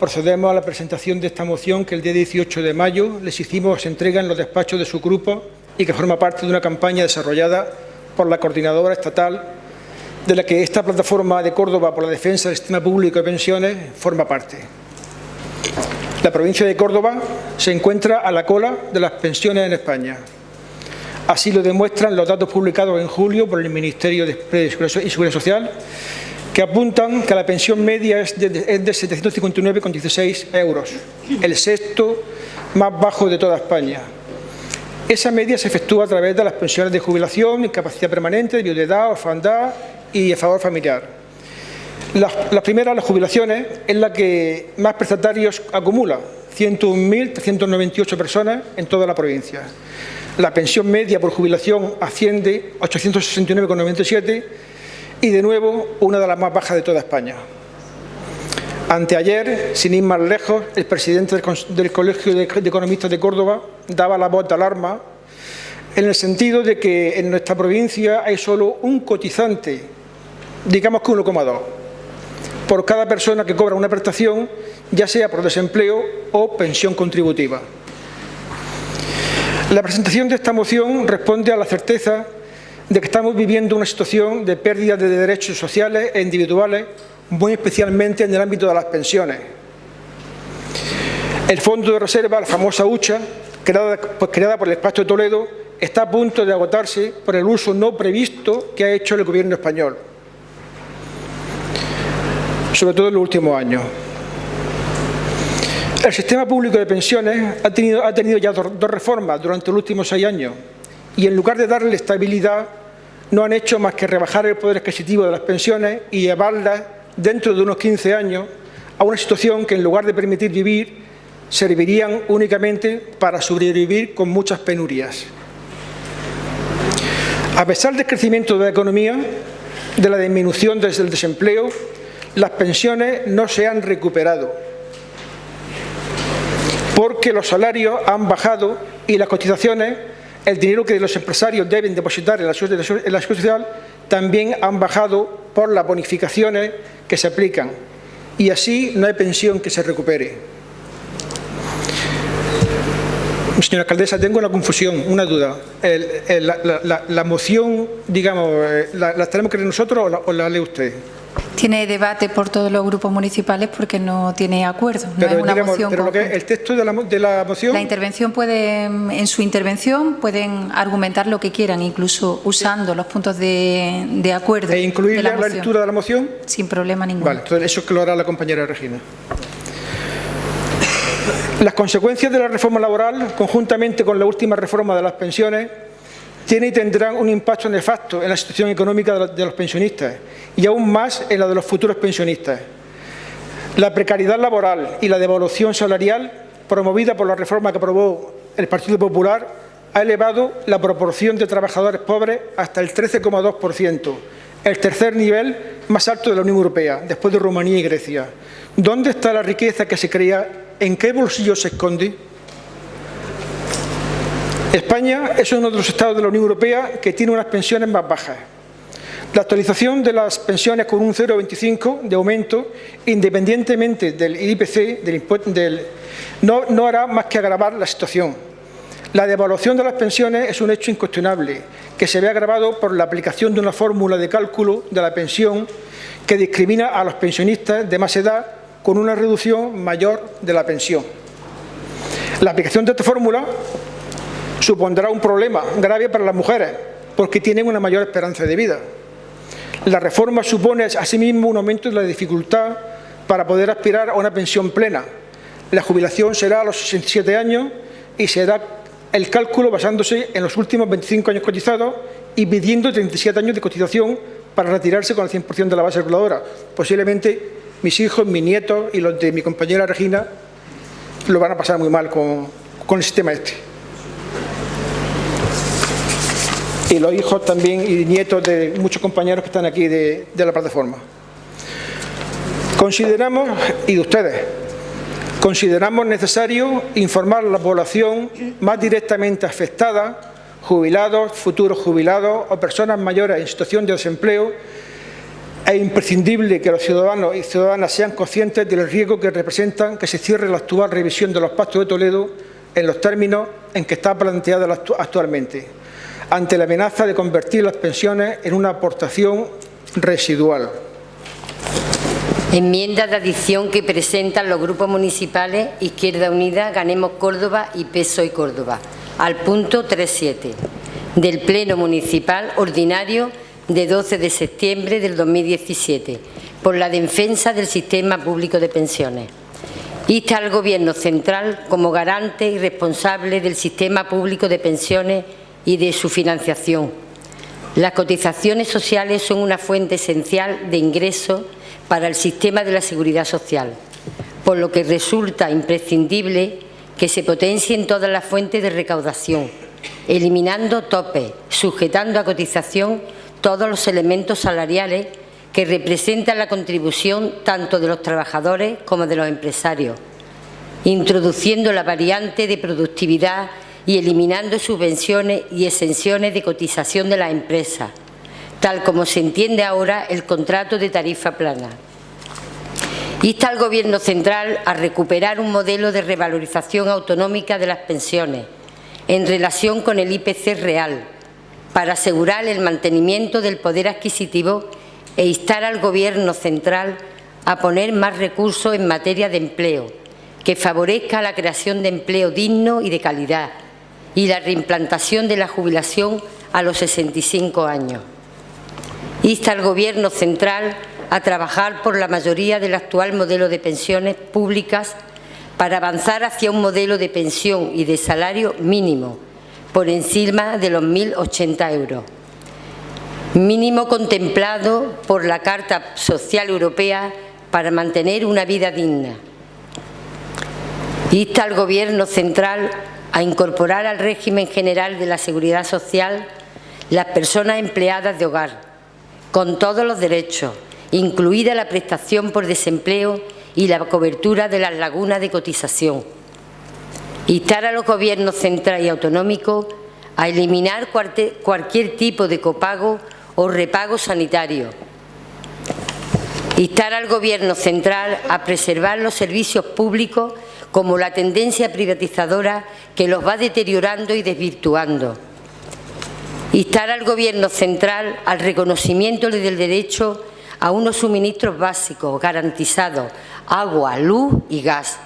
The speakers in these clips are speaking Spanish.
procedemos a la presentación de esta moción que el día 18 de mayo les hicimos entrega en los despachos de su grupo y que forma parte de una campaña desarrollada por la Coordinadora Estatal de la que esta plataforma de Córdoba por la defensa del sistema público de pensiones forma parte. La provincia de Córdoba se encuentra a la cola de las pensiones en España. Así lo demuestran los datos publicados en julio por el Ministerio de Seguridad Social, que apuntan que la pensión media es de, de 759,16 euros, el sexto más bajo de toda España. Esa media se efectúa a través de las pensiones de jubilación, incapacidad permanente, de viudedad, orfandad y favor familiar. La, primera, las jubilaciones, es la que más prestatarios acumula, 101.398 personas en toda la provincia. La pensión media por jubilación asciende a 869,97 y, de nuevo, una de las más bajas de toda España. Anteayer, sin ir más lejos, el presidente del Colegio de Economistas de Córdoba daba la voz de alarma en el sentido de que en nuestra provincia hay solo un cotizante, digamos que 1,2 por cada persona que cobra una prestación, ya sea por desempleo o pensión contributiva. La presentación de esta moción responde a la certeza de que estamos viviendo una situación de pérdida de derechos sociales e individuales, muy especialmente en el ámbito de las pensiones. El Fondo de Reserva, la famosa hucha, creada, pues, por el Espacio de Toledo, está a punto de agotarse por el uso no previsto que ha hecho el Gobierno español sobre todo en los últimos años. El sistema público de pensiones ha tenido ya dos, reformas durante los últimos seis años y en lugar de darle estabilidad no han hecho más que rebajar el poder adquisitivo de las pensiones y llevarlas dentro de unos 15 años a una situación que en lugar de permitir vivir servirían únicamente para sobrevivir con muchas penurias. A pesar del crecimiento de la economía, de la disminución del desempleo, las pensiones no se han recuperado porque los salarios han bajado y las cotizaciones, el dinero que los empresarios deben depositar en la seguridad social, también han bajado por las bonificaciones que se aplican y así no hay pensión que se recupere. Señora alcaldesa, tengo una confusión, una duda. la, moción, digamos, eh, ¿la, tenemos que leer nosotros o la, o la lee usted? Tiene debate por todos los grupos municipales porque no tiene acuerdo. No pero, es una digamos, moción pero lo que, el texto de la, de la, moción... La intervención puede, en su intervención pueden argumentar lo que quieran, incluso usando los puntos de, de acuerdo. ¿E incluir la, la, lectura de la moción? Sin problema ninguno. Vale, entonces eso es que lo hará la compañera Regina. Las consecuencias de la reforma laboral, conjuntamente con la última reforma de las pensiones, tiene y tendrán un impacto nefasto en la situación económica de los pensionistas y aún más en la de los futuros pensionistas. La precariedad laboral y la devolución salarial promovida por la reforma que aprobó el Partido Popular ha elevado la proporción de trabajadores pobres hasta el 13,2%, el tercer nivel más alto de la Unión Europea, después de Rumanía y Grecia. ¿Dónde está la riqueza que se crea? ¿En qué bolsillo se esconde? España es uno de los estados de la Unión Europea que tiene unas pensiones más bajas. La actualización de las pensiones con un 0,25 de aumento, independientemente del IPC, no, no hará más que agravar la situación. La devaluación de las pensiones es un hecho incuestionable, que se ve agravado por la aplicación de una fórmula de cálculo de la pensión que discrimina a los pensionistas de más edad con una reducción mayor de la pensión. La aplicación de esta fórmula supondrá un problema grave para las mujeres, porque tienen una mayor esperanza de vida. La reforma supone asimismo un aumento de la dificultad para poder aspirar a una pensión plena. La jubilación será a los 67 años y se hará el cálculo basándose en los últimos 25 años cotizados y pidiendo 37 años de cotización para retirarse con el 100% de la base reguladora. Posiblemente mis hijos, mis nietos y los de mi compañera Regina lo van a pasar muy mal con, con el sistema este. Y los hijos también y nietos de muchos compañeros que están aquí de, la plataforma. Consideramos, y de ustedes, consideramos necesario informar a la población más directamente afectada, jubilados, futuros jubilados o personas mayores en situación de desempleo, Es imprescindible que los ciudadanos y ciudadanas sean conscientes del riesgo que representan que se cierre la actual revisión de los pactos de Toledo en los términos en que está planteada actualmente, ante la amenaza de convertir las pensiones en una aportación residual. Enmienda de adición que presentan los grupos municipales Izquierda Unida, Ganemos Córdoba y PSOE Córdoba, al punto 3.7 del Pleno Municipal Ordinario de 12 de septiembre del 2017 por la defensa del sistema público de pensiones. Insta al Gobierno central como garante y responsable del sistema público de pensiones y de su financiación. Las cotizaciones sociales son una fuente esencial de ingresos para el sistema de la seguridad social, por lo que resulta imprescindible que se potencien todas las fuentes de recaudación, eliminando topes, sujetando a cotización todos los elementos salariales que representan la contribución tanto de los trabajadores como de los empresarios, introduciendo la variante de productividad y eliminando subvenciones y exenciones de cotización de las empresas, tal como se entiende ahora el contrato de tarifa plana. Insta al Gobierno central a recuperar un modelo de revalorización autonómica de las pensiones en relación con el IPC real para asegurar el mantenimiento del poder adquisitivo e instar al Gobierno central a poner más recursos en materia de empleo, que favorezca la creación de empleo digno y de calidad y la reimplantación de la jubilación a los 65 años. Insta al Gobierno central a trabajar por la mayoría del actual modelo de pensiones públicas para avanzar hacia un modelo de pensión y de salario mínimo por encima de los 1.080 euros. Mínimo contemplado por la Carta Social Europea para mantener una vida digna. Insta al Gobierno central a incorporar al régimen general de la Seguridad Social las personas empleadas de hogar, con todos los derechos, incluida la prestación por desempleo y la cobertura de las lagunas de cotización. Instar a los gobiernos central y autonómicos a eliminar cualquier tipo de copago o repago sanitario. Instar al Gobierno central a preservar los servicios públicos como la tendencia privatizadora que los va deteriorando y desvirtuando Instar al Gobierno central al reconocimiento del derecho a unos suministros básicos garantizados, agua, luz y gas.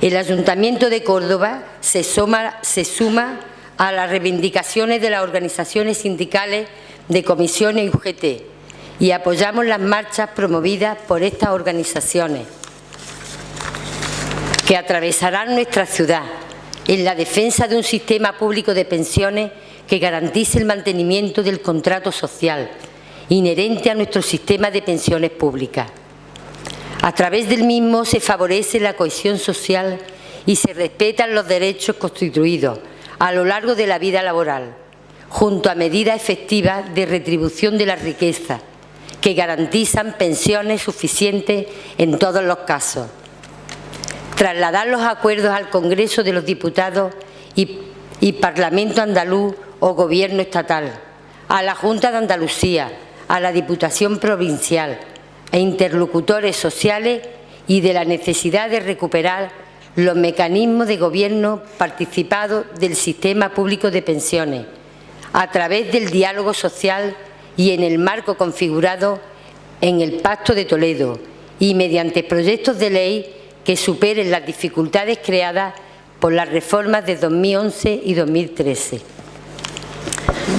El Ayuntamiento de Córdoba se suma, se suma a las reivindicaciones de las organizaciones sindicales de comisiones y UGT y apoyamos las marchas promovidas por estas organizaciones que atravesarán nuestra ciudad en la defensa de un sistema público de pensiones que garantice el mantenimiento del contrato social inherente a nuestro sistema de pensiones públicas. A través del mismo se favorece la cohesión social y se respetan los derechos constituidos a lo largo de la vida laboral, junto a medidas efectivas de retribución de la riqueza, que garantizan pensiones suficientes en todos los casos. Trasladar los acuerdos al Congreso de los Diputados y, Parlamento andaluz o Gobierno estatal, a la Junta de Andalucía, a la Diputación Provincial, e interlocutores sociales y de la necesidad de recuperar los mecanismos de gobierno participado del sistema público de pensiones, a través del diálogo social y en el marco configurado en el Pacto de Toledo y mediante proyectos de ley que superen las dificultades creadas por las reformas de 2011 y 2013.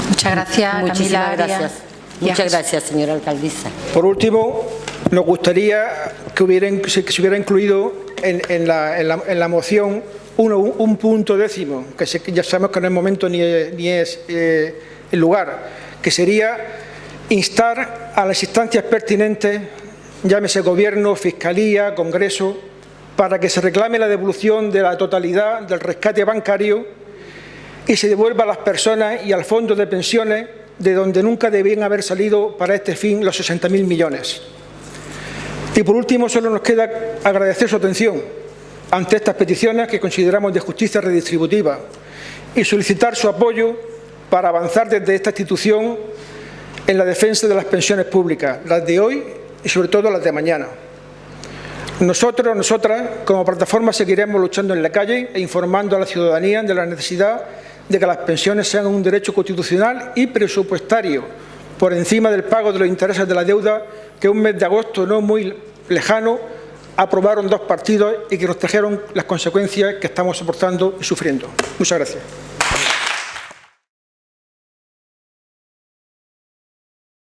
Muchas gracias, Muchísimas gracias. Muchas gracias, señora alcaldesa. Por último, nos gustaría que, hubiera, se hubiera incluido en, la, moción un, punto décimo, que ya sabemos que no es momento ni, es eh, el lugar, que sería instar a las instancias pertinentes, llámese Gobierno, Fiscalía, Congreso, para que se reclame la devolución de la totalidad del rescate bancario y se devuelva a las personas y al fondo de pensiones de donde nunca debían haber salido para este fin los 60.000 millones. Y por último, solo nos queda agradecer su atención ante estas peticiones que consideramos de justicia redistributiva y solicitar su apoyo para avanzar desde esta institución en la defensa de las pensiones públicas, las de hoy y sobre todo las de mañana. Nosotros, nosotras, como plataforma seguiremos luchando en la calle e informando a la ciudadanía de la necesidad de que las pensiones sean un derecho constitucional y presupuestario, por encima del pago de los intereses de la deuda que un mes de agosto no muy lejano aprobaron dos partidos y que nos trajeron las consecuencias que estamos soportando y sufriendo. Muchas gracias.